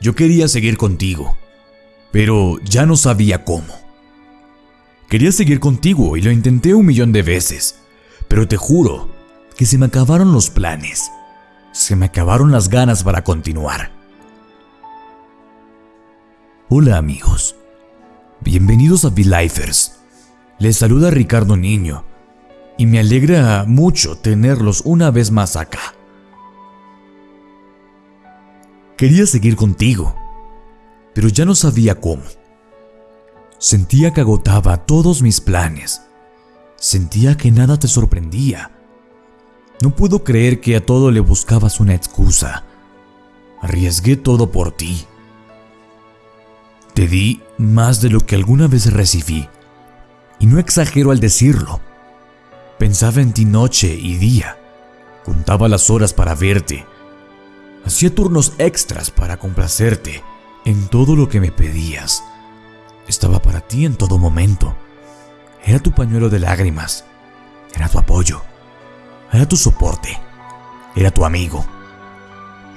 Yo quería seguir contigo, pero ya no sabía cómo. Quería seguir contigo y lo intenté un millón de veces, pero te juro que se me acabaron los planes. Se me acabaron las ganas para continuar. Hola amigos, bienvenidos a V-Lifers. Les saluda Ricardo Niño y me alegra mucho tenerlos una vez más acá. Quería seguir contigo, pero ya no sabía cómo. Sentía que agotaba todos mis planes. Sentía que nada te sorprendía. No puedo creer que a todo le buscabas una excusa. Arriesgué todo por ti. Te di más de lo que alguna vez recibí. Y no exagero al decirlo. Pensaba en ti noche y día. Contaba las horas para verte. Hacía turnos extras para complacerte en todo lo que me pedías. Estaba para ti en todo momento. Era tu pañuelo de lágrimas. Era tu apoyo. Era tu soporte. Era tu amigo.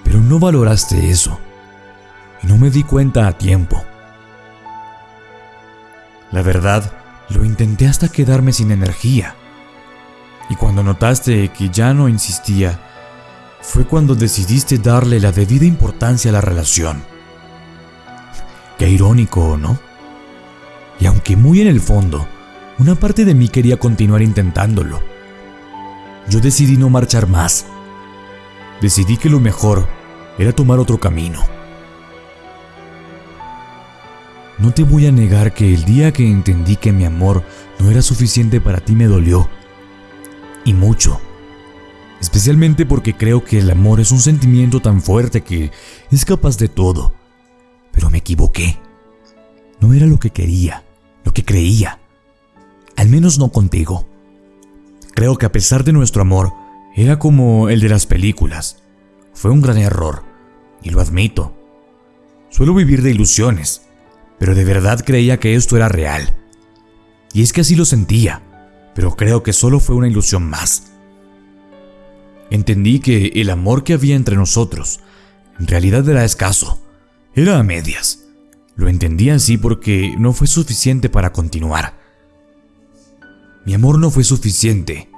Pero no valoraste eso. Y no me di cuenta a tiempo. La verdad, lo intenté hasta quedarme sin energía. Y cuando notaste que ya no insistía, fue cuando decidiste darle la debida importancia a la relación. Qué irónico, ¿no? Y aunque muy en el fondo, una parte de mí quería continuar intentándolo. Yo decidí no marchar más. Decidí que lo mejor era tomar otro camino. No te voy a negar que el día que entendí que mi amor no era suficiente para ti me dolió y mucho. Especialmente porque creo que el amor es un sentimiento tan fuerte que es capaz de todo. Pero me equivoqué. No era lo que quería, lo que creía. Al menos no contigo. Creo que a pesar de nuestro amor, era como el de las películas. Fue un gran error, y lo admito. Suelo vivir de ilusiones, pero de verdad creía que esto era real. Y es que así lo sentía pero creo que solo fue una ilusión más. Entendí que el amor que había entre nosotros en realidad era escaso, era a medias. Lo entendí así porque no fue suficiente para continuar. Mi amor no fue suficiente.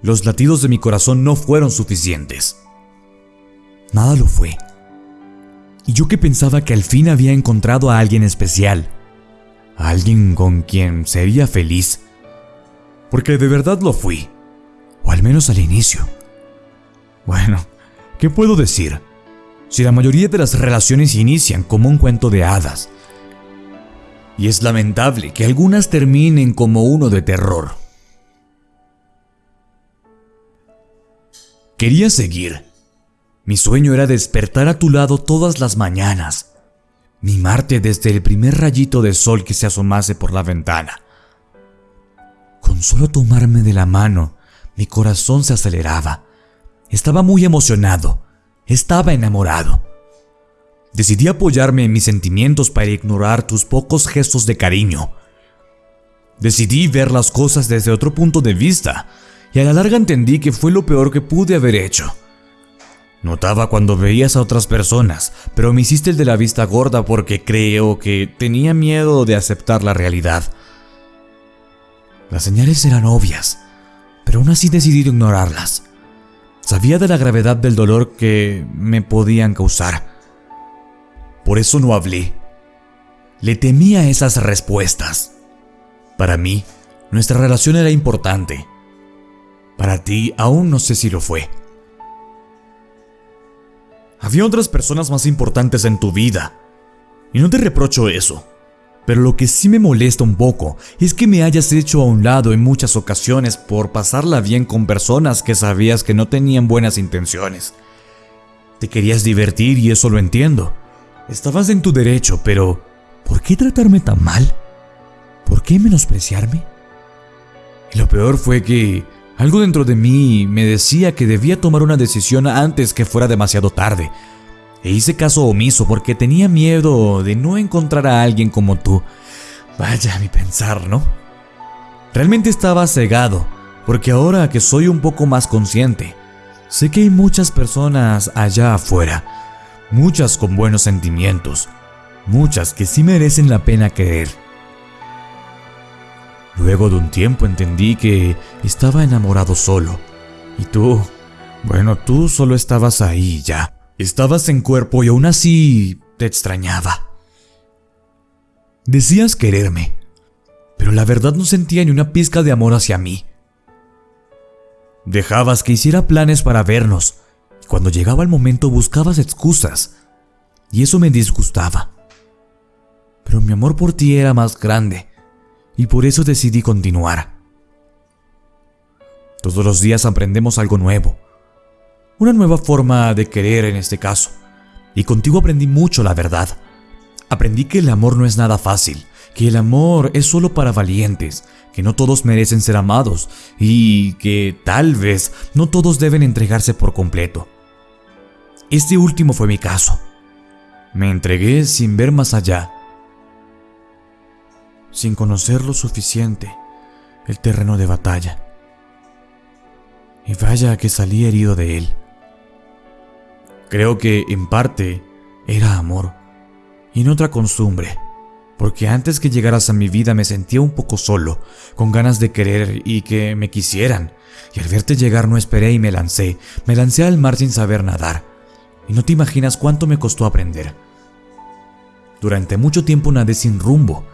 Los latidos de mi corazón no fueron suficientes. Nada lo fue. Y yo que pensaba que al fin había encontrado a alguien especial, a alguien con quien sería feliz, porque de verdad lo fui, o al menos al inicio. Bueno, ¿qué puedo decir? Si la mayoría de las relaciones inician como un cuento de hadas, y es lamentable que algunas terminen como uno de terror. Quería seguir. Mi sueño era despertar a tu lado todas las mañanas, mimarte desde el primer rayito de sol que se asomase por la ventana con solo tomarme de la mano, mi corazón se aceleraba. Estaba muy emocionado. Estaba enamorado. Decidí apoyarme en mis sentimientos para ignorar tus pocos gestos de cariño. Decidí ver las cosas desde otro punto de vista y a la larga entendí que fue lo peor que pude haber hecho. Notaba cuando veías a otras personas, pero me hiciste el de la vista gorda porque creo que tenía miedo de aceptar la realidad. Las señales eran obvias, pero aún así decidí ignorarlas. Sabía de la gravedad del dolor que me podían causar. Por eso no hablé. Le temía esas respuestas. Para mí, nuestra relación era importante. Para ti, aún no sé si lo fue. Había otras personas más importantes en tu vida. Y no te reprocho eso. Pero lo que sí me molesta un poco es que me hayas hecho a un lado en muchas ocasiones por pasarla bien con personas que sabías que no tenían buenas intenciones. Te querías divertir y eso lo entiendo. Estabas en tu derecho, pero ¿por qué tratarme tan mal? ¿Por qué menospreciarme? Y lo peor fue que algo dentro de mí me decía que debía tomar una decisión antes que fuera demasiado tarde e hice caso omiso porque tenía miedo de no encontrar a alguien como tú. Vaya mi pensar, ¿no? Realmente estaba cegado, porque ahora que soy un poco más consciente, sé que hay muchas personas allá afuera, muchas con buenos sentimientos, muchas que sí merecen la pena querer. Luego de un tiempo entendí que estaba enamorado solo. Y tú, bueno, tú solo estabas ahí ya. Estabas en cuerpo y aún así te extrañaba. Decías quererme, pero la verdad no sentía ni una pizca de amor hacia mí. Dejabas que hiciera planes para vernos, y cuando llegaba el momento buscabas excusas, y eso me disgustaba. Pero mi amor por ti era más grande, y por eso decidí continuar. Todos los días aprendemos algo nuevo, una nueva forma de querer en este caso, y contigo aprendí mucho la verdad. Aprendí que el amor no es nada fácil, que el amor es solo para valientes, que no todos merecen ser amados y que tal vez no todos deben entregarse por completo. Este último fue mi caso. Me entregué sin ver más allá, sin conocer lo suficiente el terreno de batalla. Y vaya que salí herido de él. Creo que en parte era amor y en otra costumbre porque antes que llegaras a mi vida me sentía un poco solo, con ganas de querer y que me quisieran. Y al verte llegar no esperé y me lancé, me lancé al mar sin saber nadar. Y no te imaginas cuánto me costó aprender. Durante mucho tiempo nadé sin rumbo.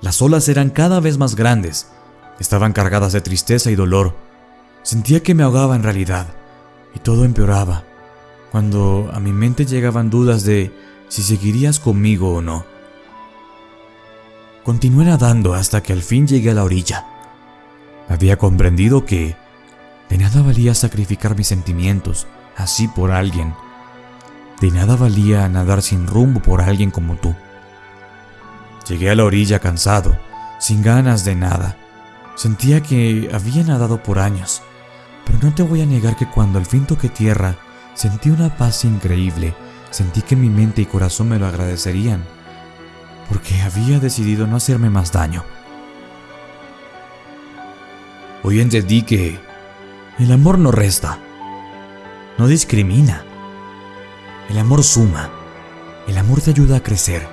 Las olas eran cada vez más grandes, estaban cargadas de tristeza y dolor. Sentía que me ahogaba en realidad, y todo empeoraba, cuando a mi mente llegaban dudas de si seguirías conmigo o no. Continué nadando hasta que al fin llegué a la orilla. Había comprendido que de nada valía sacrificar mis sentimientos así por alguien. De nada valía nadar sin rumbo por alguien como tú. Llegué a la orilla cansado, sin ganas de nada. Sentía que había nadado por años, pero no te voy a negar que cuando al fin toqué tierra, sentí una paz increíble. Sentí que mi mente y corazón me lo agradecerían porque había decidido no hacerme más daño. Hoy entendí que el amor no resta, no discrimina. El amor suma, el amor te ayuda a crecer.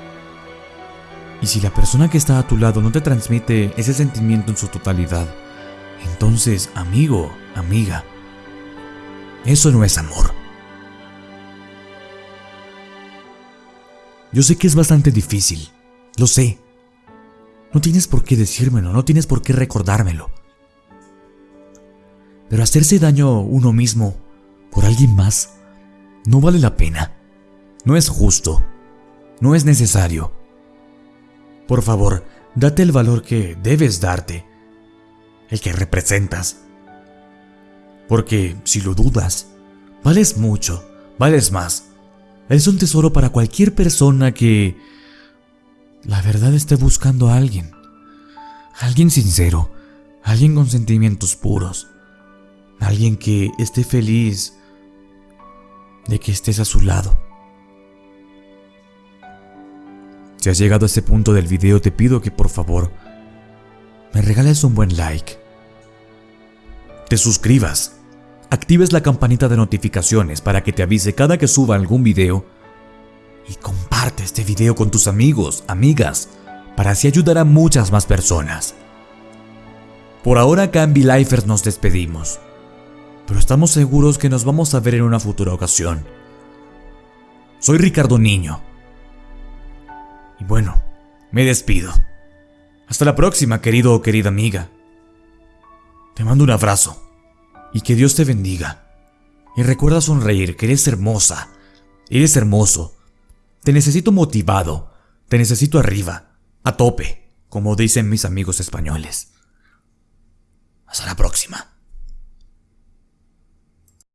Y si la persona que está a tu lado no te transmite ese sentimiento en su totalidad, entonces, amigo, amiga, eso no es amor. Yo sé que es bastante difícil, lo sé. No tienes por qué decírmelo, no tienes por qué recordármelo. Pero hacerse daño uno mismo por alguien más no vale la pena. No es justo. No es necesario. Por favor, date el valor que debes darte. El que representas. Porque si lo dudas, vales mucho, vales más. Es un tesoro para cualquier persona que la verdad esté buscando a alguien. Alguien sincero, alguien con sentimientos puros, alguien que esté feliz de que estés a su lado. Si has llegado a este punto del video te pido que por favor me regales un buen like, te suscribas, actives la campanita de notificaciones para que te avise cada que suba algún video y comparte este video con tus amigos, amigas, para así ayudar a muchas más personas. Por ahora acá en Lifers nos despedimos, pero estamos seguros que nos vamos a ver en una futura ocasión. Soy Ricardo Niño. Y bueno, me despido. Hasta la próxima, querido o querida amiga. Te mando un abrazo y que Dios te bendiga. Y recuerda sonreír, que eres hermosa, eres hermoso te necesito motivado, te necesito arriba, a tope, como dicen mis amigos españoles. Hasta la próxima.